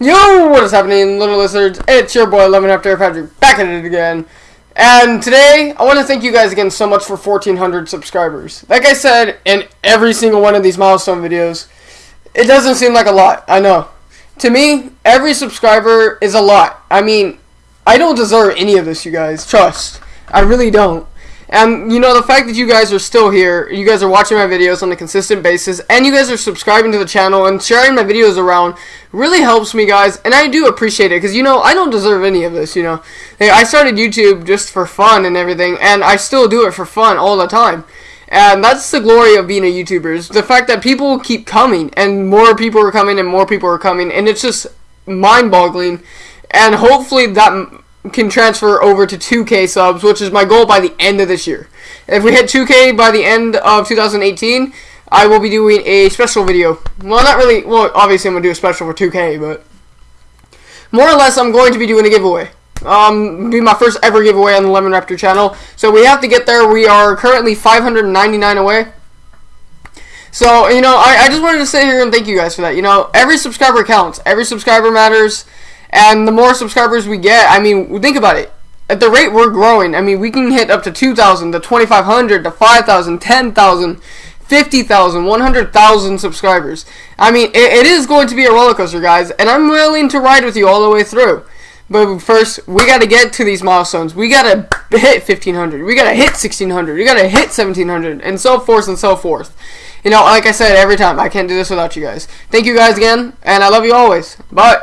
Yo, what is happening, little lizards? It's your boy, Lemon Raptor Patrick, back at it again. And today, I want to thank you guys again so much for 1,400 subscribers. Like I said in every single one of these milestone videos, it doesn't seem like a lot, I know. To me, every subscriber is a lot. I mean, I don't deserve any of this, you guys. Trust. I really don't. And you know the fact that you guys are still here, you guys are watching my videos on a consistent basis, and you guys are subscribing to the channel and sharing my videos around really helps me, guys. And I do appreciate it because you know I don't deserve any of this. You know, Hey, I started YouTube just for fun and everything, and I still do it for fun all the time. And that's the glory of being a YouTuber is the fact that people keep coming, and more people are coming, and more people are coming, and it's just mind-boggling. And hopefully that can transfer over to 2K subs, which is my goal by the end of this year. If we hit 2K by the end of 2018, I will be doing a special video. Well, not really. Well, obviously I'm going to do a special for 2K, but more or less I'm going to be doing a giveaway. Um, be my first ever giveaway on the Lemon Raptor channel. So we have to get there. We are currently 599 away. So, you know, I, I just wanted to sit here and thank you guys for that. You know, every subscriber counts. Every subscriber matters. And the more subscribers we get, I mean, think about it. At the rate we're growing, I mean, we can hit up to 2,000, to 2,500, to 5,000, 10,000, 50,000, 100,000 subscribers. I mean, it, it is going to be a roller coaster, guys, and I'm willing to ride with you all the way through. But first, we got to get to these milestones. We got to hit 1,500. We got to hit 1,600. We got to hit 1,700, and so forth and so forth. You know, like I said every time, I can't do this without you guys. Thank you guys again, and I love you always. Bye.